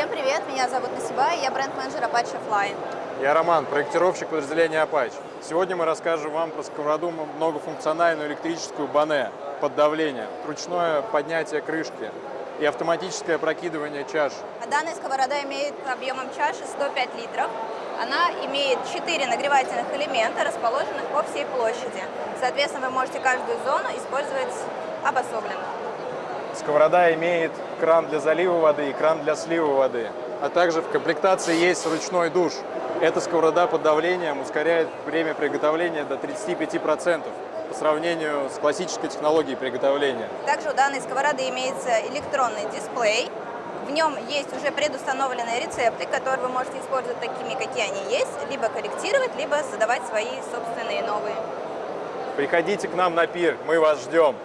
Всем привет, меня зовут Насиба, и я бренд-менеджер Apache Fly. Я Роман, проектировщик подразделения Apache. Сегодня мы расскажем вам про сковороду многофункциональную электрическую Бане под давлением, ручное поднятие крышки и автоматическое прокидывание чаш. А Данная сковорода имеет объемом чаши 105 литров. Она имеет 4 нагревательных элемента, расположенных по всей площади. Соответственно, вы можете каждую зону использовать обособленно. Сковорода имеет кран для залива воды и кран для слива воды. А также в комплектации есть ручной душ. Эта сковорода под давлением ускоряет время приготовления до 35% по сравнению с классической технологией приготовления. Также у данной сковороды имеется электронный дисплей. В нем есть уже предустановленные рецепты, которые вы можете использовать такими, какие они есть, либо корректировать, либо задавать свои собственные новые. Приходите к нам на пир, мы вас ждем.